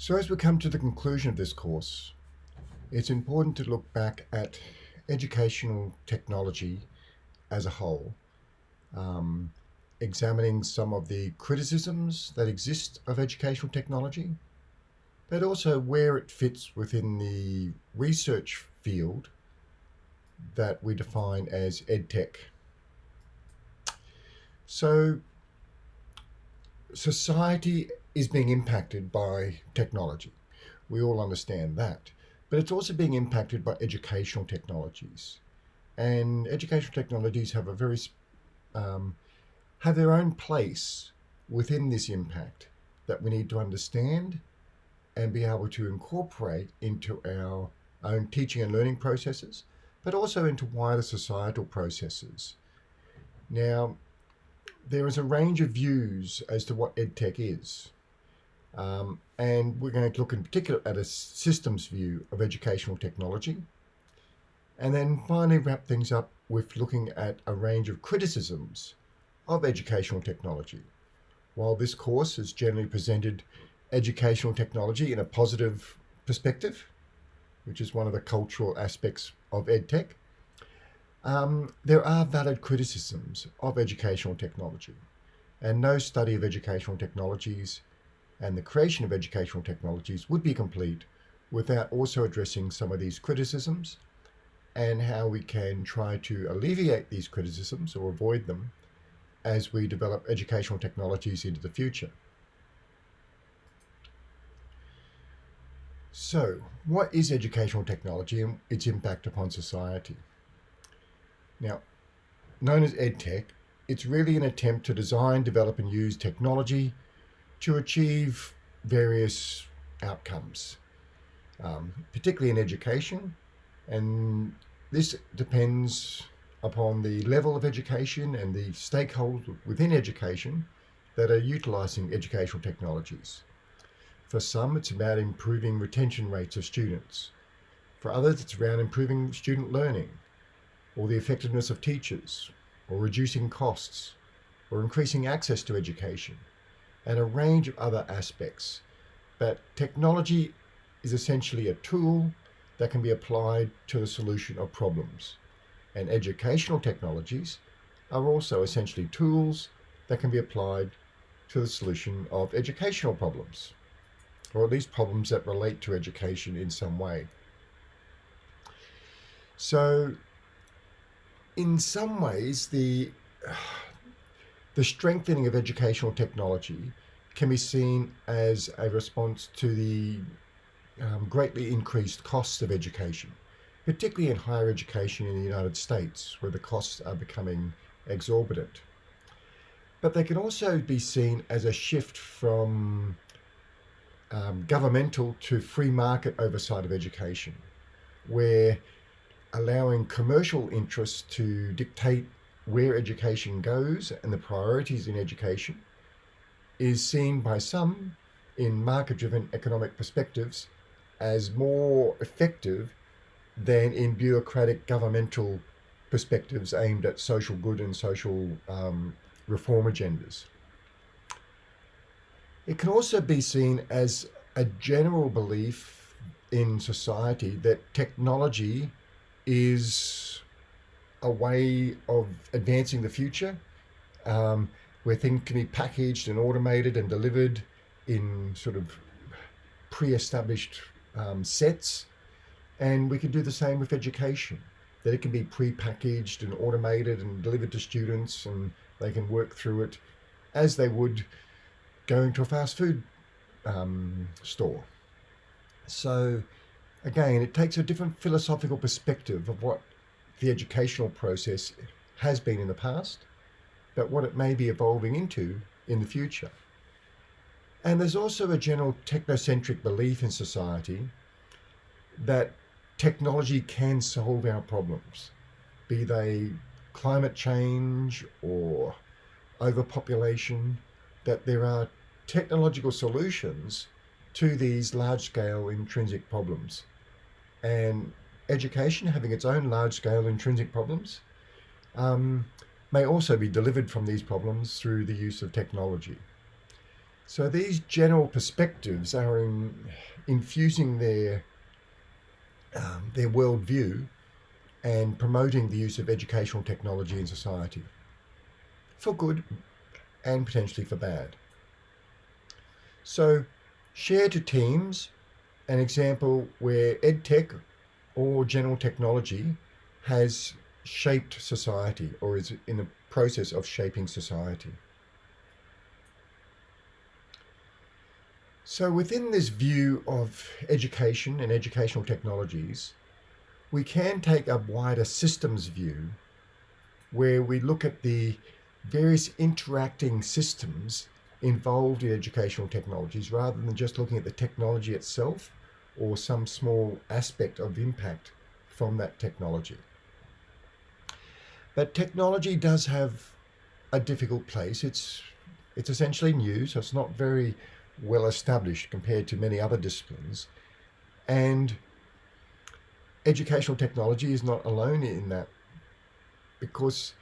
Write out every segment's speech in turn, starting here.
So as we come to the conclusion of this course, it's important to look back at educational technology as a whole, um, examining some of the criticisms that exist of educational technology, but also where it fits within the research field that we define as EdTech. So society is being impacted by technology. We all understand that. But it's also being impacted by educational technologies. And educational technologies have a very um, have their own place within this impact that we need to understand and be able to incorporate into our own teaching and learning processes, but also into wider societal processes. Now, there is a range of views as to what EdTech is. Um, and we're going to look in particular at a systems view of educational technology. And then finally wrap things up with looking at a range of criticisms of educational technology. While this course has generally presented educational technology in a positive perspective, which is one of the cultural aspects of EdTech, um, there are valid criticisms of educational technology. And no study of educational technologies and the creation of educational technologies would be complete without also addressing some of these criticisms and how we can try to alleviate these criticisms or avoid them as we develop educational technologies into the future. So, what is educational technology and its impact upon society? Now, known as EdTech, it's really an attempt to design, develop and use technology to achieve various outcomes, um, particularly in education. And this depends upon the level of education and the stakeholders within education that are utilizing educational technologies. For some, it's about improving retention rates of students. For others, it's around improving student learning or the effectiveness of teachers or reducing costs or increasing access to education and a range of other aspects. But technology is essentially a tool that can be applied to the solution of problems. And educational technologies are also essentially tools that can be applied to the solution of educational problems, or at least problems that relate to education in some way. So in some ways, the the strengthening of educational technology can be seen as a response to the um, greatly increased costs of education, particularly in higher education in the United States, where the costs are becoming exorbitant. But they can also be seen as a shift from um, governmental to free market oversight of education, where allowing commercial interests to dictate where education goes and the priorities in education is seen by some in market-driven economic perspectives as more effective than in bureaucratic governmental perspectives aimed at social good and social um, reform agendas. It can also be seen as a general belief in society that technology is a way of advancing the future um, where things can be packaged and automated and delivered in sort of pre-established um, sets. And we can do the same with education, that it can be pre-packaged and automated and delivered to students and they can work through it as they would going to a fast food um, store. So again, it takes a different philosophical perspective of what the educational process has been in the past, but what it may be evolving into in the future. And there's also a general technocentric belief in society that technology can solve our problems, be they climate change or overpopulation, that there are technological solutions to these large-scale intrinsic problems. And education, having its own large-scale intrinsic problems, um, may also be delivered from these problems through the use of technology. So these general perspectives are in, infusing their um, their worldview and promoting the use of educational technology in society for good and potentially for bad. So share to teams an example where EdTech or general technology has shaped society or is in the process of shaping society. So within this view of education and educational technologies, we can take a wider systems view where we look at the various interacting systems involved in educational technologies rather than just looking at the technology itself or some small aspect of impact from that technology. But technology does have a difficult place. It's it's essentially new, so it's not very well established compared to many other disciplines. And educational technology is not alone in that because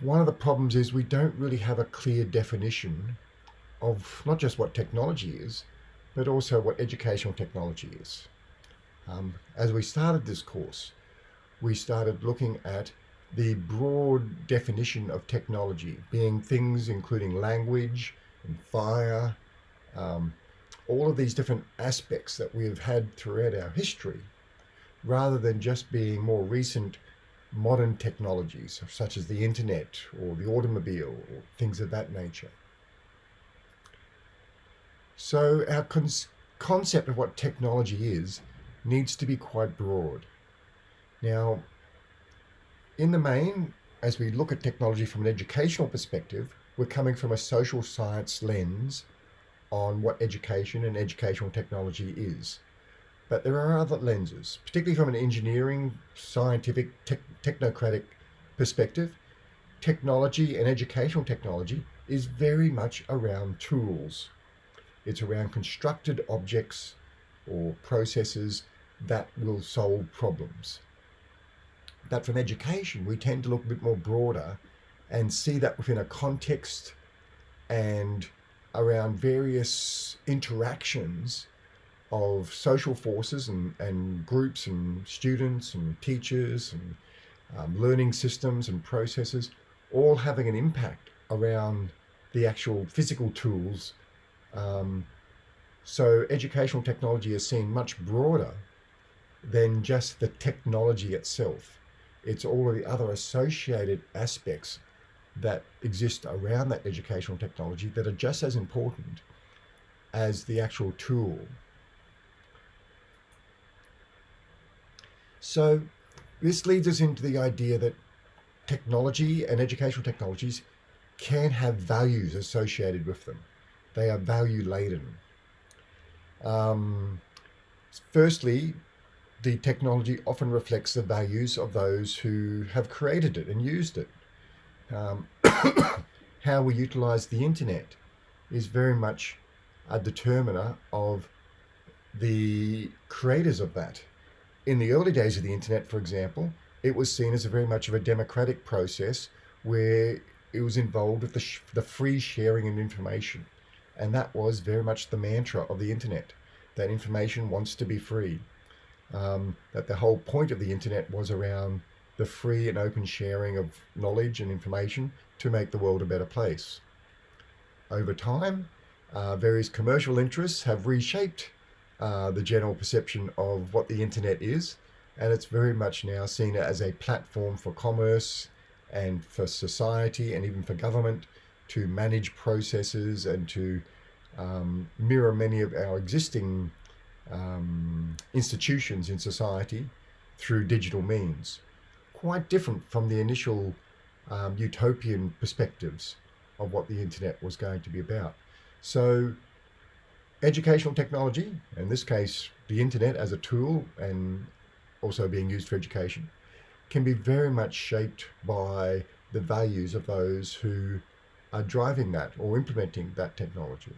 one of the problems is we don't really have a clear definition of not just what technology is, but also what educational technology is. Um, as we started this course, we started looking at the broad definition of technology being things including language and fire, um, all of these different aspects that we've had throughout our history, rather than just being more recent modern technologies such as the internet or the automobile or things of that nature. So our con concept of what technology is needs to be quite broad. Now, in the main, as we look at technology from an educational perspective, we're coming from a social science lens on what education and educational technology is. But there are other lenses, particularly from an engineering, scientific, te technocratic perspective. Technology and educational technology is very much around tools. It's around constructed objects or processes that will solve problems. But from education, we tend to look a bit more broader and see that within a context and around various interactions of social forces and, and groups and students and teachers and um, learning systems and processes all having an impact around the actual physical tools. Um, so educational technology is seen much broader than just the technology itself. It's all of the other associated aspects that exist around that educational technology that are just as important as the actual tool. So this leads us into the idea that technology and educational technologies can have values associated with them. They are value laden. Um, firstly, the technology often reflects the values of those who have created it and used it. Um, how we utilize the internet is very much a determiner of the creators of that. In the early days of the internet, for example, it was seen as a very much of a democratic process where it was involved with the, the free sharing of information. And that was very much the mantra of the internet, that information wants to be free. Um, that the whole point of the internet was around the free and open sharing of knowledge and information to make the world a better place. Over time, uh, various commercial interests have reshaped uh, the general perception of what the internet is, and it's very much now seen as a platform for commerce and for society and even for government to manage processes and to um, mirror many of our existing um, institutions in society through digital means quite different from the initial um, utopian perspectives of what the internet was going to be about. So educational technology, in this case, the internet as a tool and also being used for education, can be very much shaped by the values of those who are driving that or implementing that technology.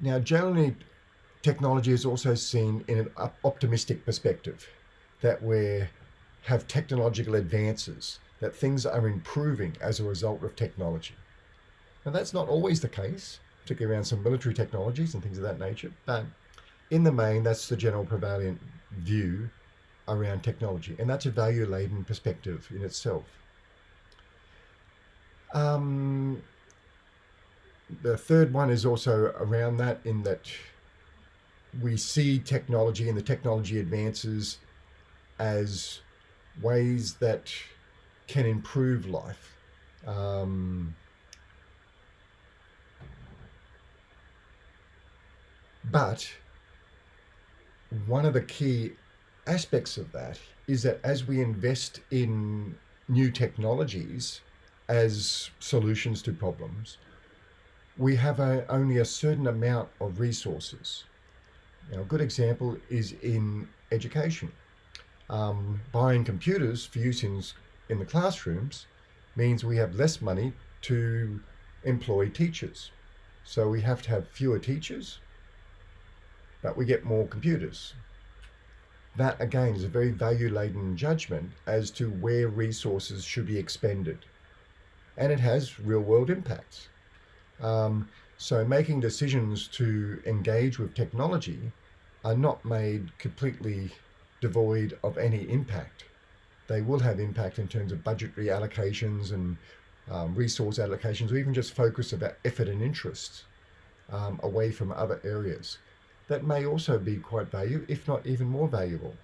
Now, generally, technology is also seen in an optimistic perspective, that we're have technological advances, that things are improving as a result of technology. Now, that's not always the case, particularly around some military technologies and things of that nature, but in the main, that's the general prevalent view around technology, and that's a value laden perspective in itself. Um, the third one is also around that, in that we see technology and the technology advances as ways that can improve life. Um, but one of the key aspects of that is that as we invest in new technologies as solutions to problems, we have a, only a certain amount of resources. Now, a good example is in education. Um, buying computers for use in, in the classrooms means we have less money to employ teachers. So we have to have fewer teachers, but we get more computers. That again is a very value laden judgment as to where resources should be expended. And it has real world impacts. Um, so making decisions to engage with technology are not made completely devoid of any impact. They will have impact in terms of budgetary allocations and um, resource allocations, or even just focus about effort and interest um, away from other areas. That may also be quite valuable, if not even more valuable.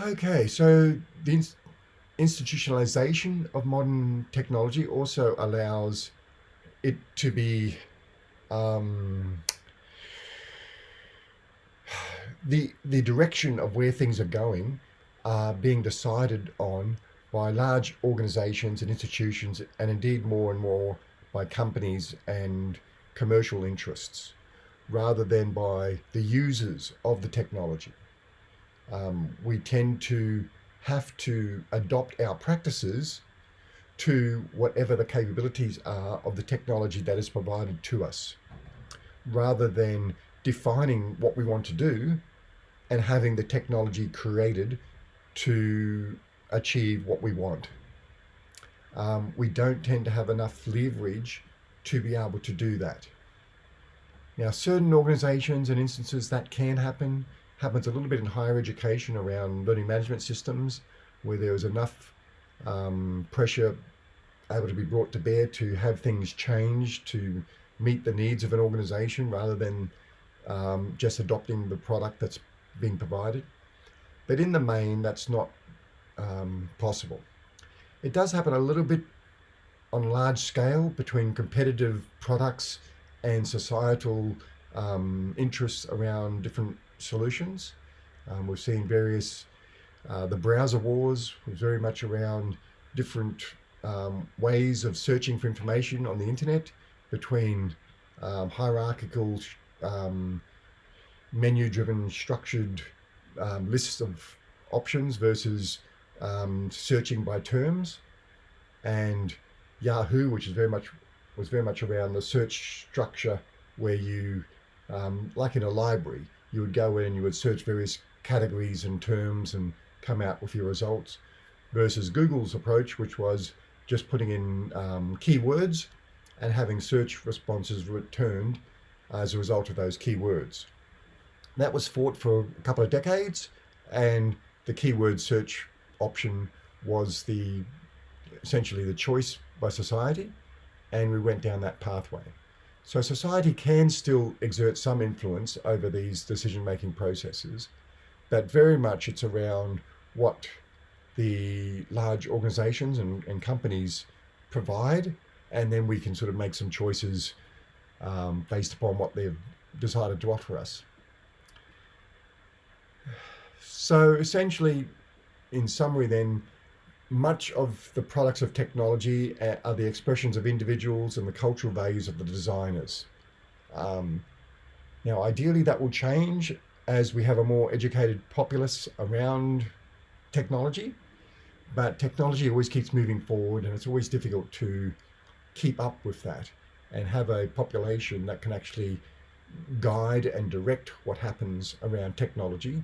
Okay, so the institutionalization of modern technology also allows it to be um, the the direction of where things are going are being decided on by large organizations and institutions and indeed more and more by companies and commercial interests rather than by the users of the technology. Um, we tend to have to adopt our practices to whatever the capabilities are of the technology that is provided to us, rather than defining what we want to do and having the technology created to achieve what we want. Um, we don't tend to have enough leverage to be able to do that. Now, certain organizations and instances that can happen, happens a little bit in higher education around learning management systems, where there is enough um, pressure able to be brought to bear to have things changed to meet the needs of an organization rather than um, just adopting the product that's being provided. But in the main, that's not um, possible. It does happen a little bit on large scale between competitive products and societal um, interests around different solutions. Um, we've seen various, uh, the browser wars was very much around different um, ways of searching for information on the internet between um, hierarchical um, menu driven structured um, lists of options versus um, searching by terms and Yahoo which is very much was very much around the search structure where you um, like in a library you would go in you would search various categories and terms and come out with your results versus Google's approach which was just putting in um, keywords and having search responses returned as a result of those keywords. That was fought for a couple of decades, and the keyword search option was the essentially the choice by society, and we went down that pathway. So society can still exert some influence over these decision-making processes, but very much it's around what the large organizations and, and companies provide, and then we can sort of make some choices um, based upon what they've decided to offer us. So essentially, in summary then, much of the products of technology uh, are the expressions of individuals and the cultural values of the designers. Um, now, ideally that will change as we have a more educated populace around technology, but technology always keeps moving forward and it's always difficult to keep up with that and have a population that can actually guide and direct what happens around technology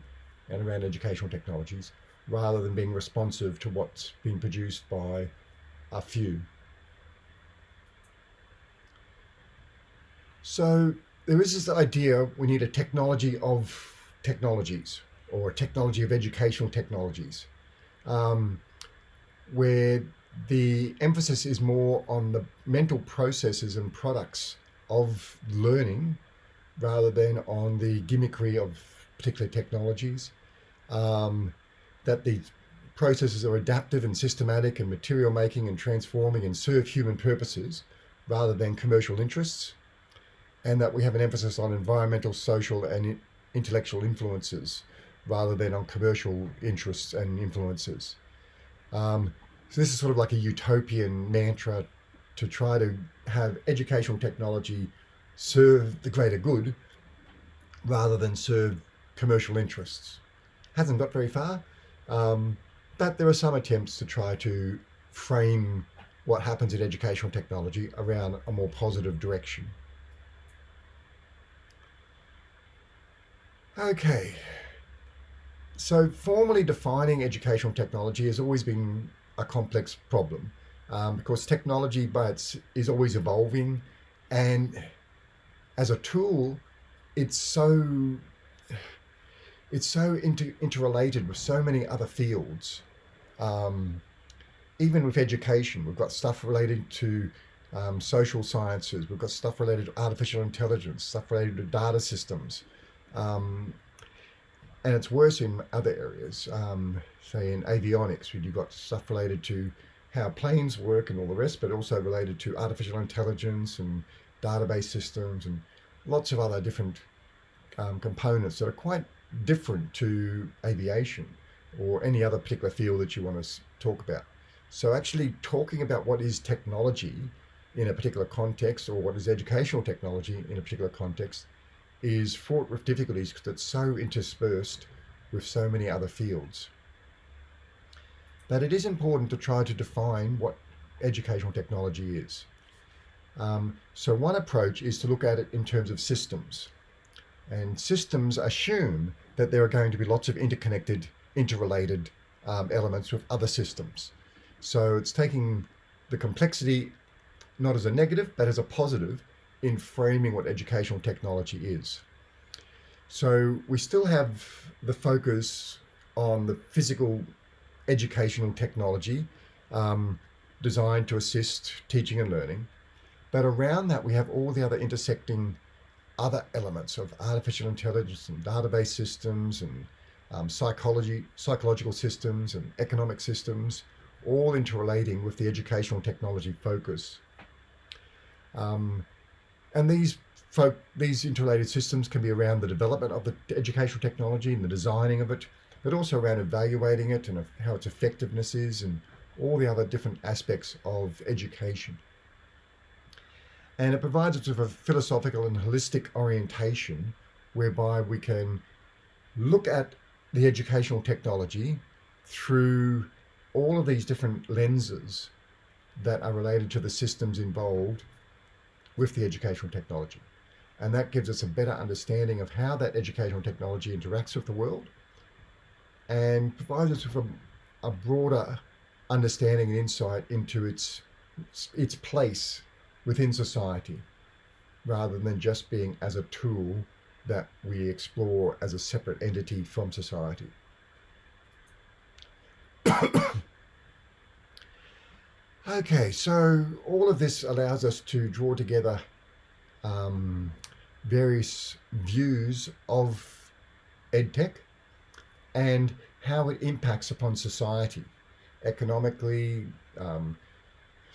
and around educational technologies rather than being responsive to what's been produced by a few. So there is this idea we need a technology of technologies or a technology of educational technologies um, where the emphasis is more on the mental processes and products of learning rather than on the gimmickry of particular technologies. Um, that these processes are adaptive and systematic and material making and transforming and serve human purposes rather than commercial interests, And that we have an emphasis on environmental, social, and intellectual influences rather than on commercial interests and influences. Um, so this is sort of like a utopian mantra to try to have educational technology serve the greater good rather than serve commercial interests. Hasn't got very far, um, but there are some attempts to try to frame what happens in educational technology around a more positive direction. Okay, so formally defining educational technology has always been a complex problem um, because technology but is always evolving and as a tool it's so it's so inter interrelated with so many other fields. Um, even with education we've got stuff related to um, social sciences we've got stuff related to artificial intelligence stuff related to data systems um, and it's worse in other areas, um, say in avionics, where you've got stuff related to how planes work and all the rest, but also related to artificial intelligence and database systems and lots of other different um, components that are quite different to aviation or any other particular field that you want to talk about. So actually talking about what is technology in a particular context or what is educational technology in a particular context is fraught with difficulties because it's so interspersed with so many other fields. But it is important to try to define what educational technology is. Um, so one approach is to look at it in terms of systems. And systems assume that there are going to be lots of interconnected, interrelated um, elements with other systems. So it's taking the complexity not as a negative, but as a positive in framing what educational technology is. So we still have the focus on the physical educational technology um, designed to assist teaching and learning. But around that, we have all the other intersecting other elements of artificial intelligence and database systems and um, psychology, psychological systems and economic systems, all interrelating with the educational technology focus. Um, and these folk, these interrelated systems can be around the development of the educational technology and the designing of it, but also around evaluating it and how its effectiveness is and all the other different aspects of education. And it provides us with a philosophical and holistic orientation whereby we can look at the educational technology through all of these different lenses that are related to the systems involved with the educational technology. And that gives us a better understanding of how that educational technology interacts with the world and provides us with a, a broader understanding and insight into its, its place within society rather than just being as a tool that we explore as a separate entity from society. Okay, so all of this allows us to draw together um, various views of EdTech and how it impacts upon society economically, um,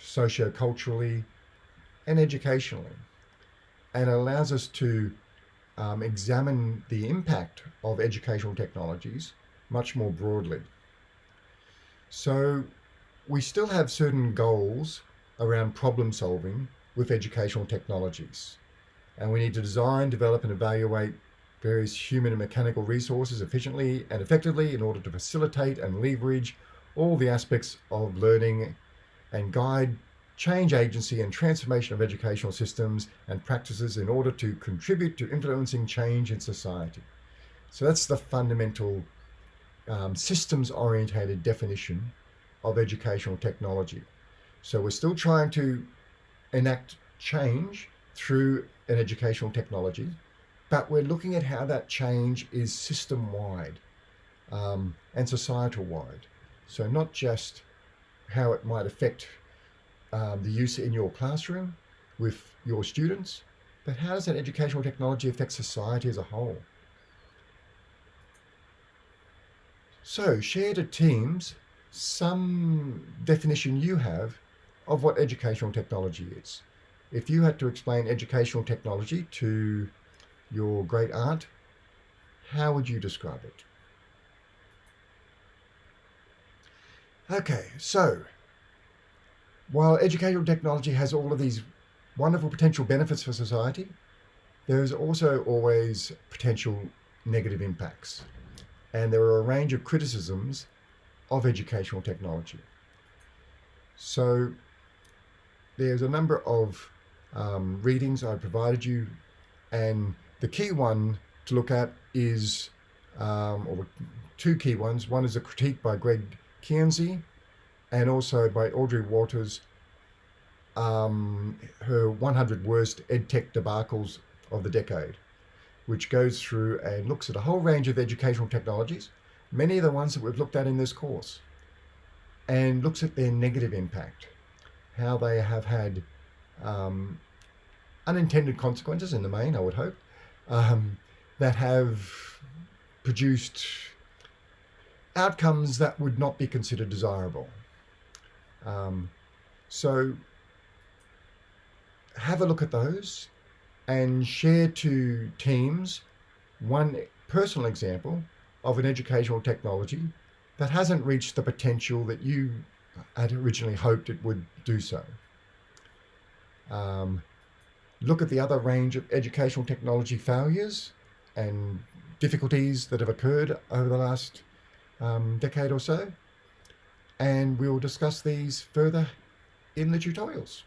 socio-culturally, and educationally. And allows us to um, examine the impact of educational technologies much more broadly. So we still have certain goals around problem solving with educational technologies. And we need to design, develop and evaluate various human and mechanical resources efficiently and effectively in order to facilitate and leverage all the aspects of learning and guide change agency and transformation of educational systems and practices in order to contribute to influencing change in society. So that's the fundamental um, systems orientated definition of educational technology. So we're still trying to enact change through an educational technology, but we're looking at how that change is system wide um, and societal wide. So not just how it might affect um, the use in your classroom with your students, but how does that educational technology affect society as a whole? So share to teams some definition you have of what educational technology is. If you had to explain educational technology to your great aunt, how would you describe it? Okay, so while educational technology has all of these wonderful potential benefits for society, there's also always potential negative impacts. And there are a range of criticisms of educational technology. So there's a number of um, readings I provided you, and the key one to look at is, um, or two key ones. One is a critique by Greg Kinsey, and also by Audrey Watters, um, her 100 worst edtech debacles of the decade, which goes through and looks at a whole range of educational technologies, many of the ones that we've looked at in this course, and looks at their negative impact, how they have had um, unintended consequences in the main, I would hope, um, that have produced outcomes that would not be considered desirable. Um, so have a look at those and share to teams one personal example of an educational technology that hasn't reached the potential that you had originally hoped it would do so. Um, look at the other range of educational technology failures and difficulties that have occurred over the last um, decade or so. And we'll discuss these further in the tutorials.